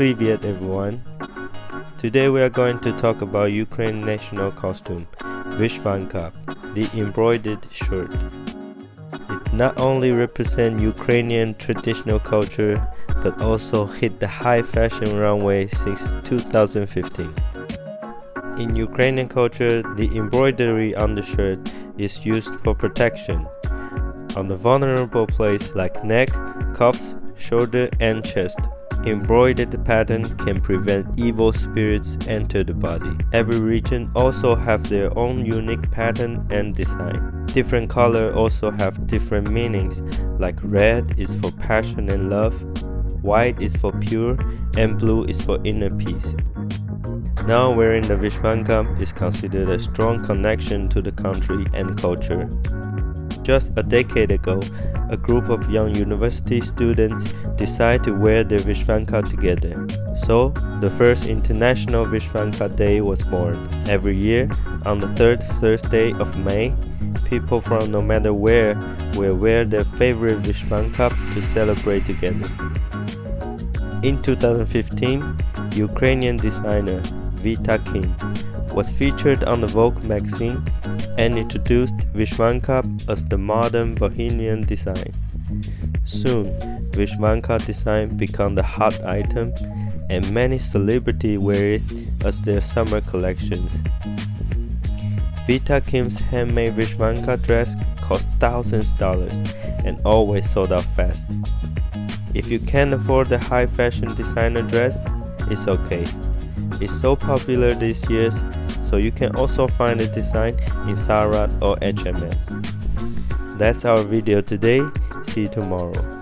Privyet everyone. Today we are going to talk about Ukraine national costume, Vyshyvanka, the embroidered shirt. It not only represents Ukrainian traditional culture but also hit the high fashion runway since 2015. In Ukrainian culture, the embroidery on the shirt is used for protection on the vulnerable place like neck, cuffs, shoulder and chest. Embroidered pattern can prevent evil spirits enter the body. Every region also have their own unique pattern and design. Different color also have different meanings like red is for passion and love, white is for pure, and blue is for inner peace. Now wearing the Vyshyvanka is considered a strong connection to the country and culture. Just a decade ago, a group of young university students decided to wear the Vyshyvanka together. So, the first International Vyshyvanka Day was born. Every year, on the third Thursday of May, people from no matter where will wear their favorite Vyshyvanka to celebrate together. In 2015, Ukrainian designer Vita Kin was featured on the Vogue magazine and introduced Vyshyvanka as the modern bohemian design. Soon, Vyshyvanka design became the hot item and many celebrities wear it as their summer collections. Vita Kin's handmade Vyshyvanka dress cost thousands of dollars and always sold out fast. If you can't afford the high fashion designer dress, it's okay. It's so popular these years, so you can also find the design in Zara or HMM. That's our video today, see you tomorrow.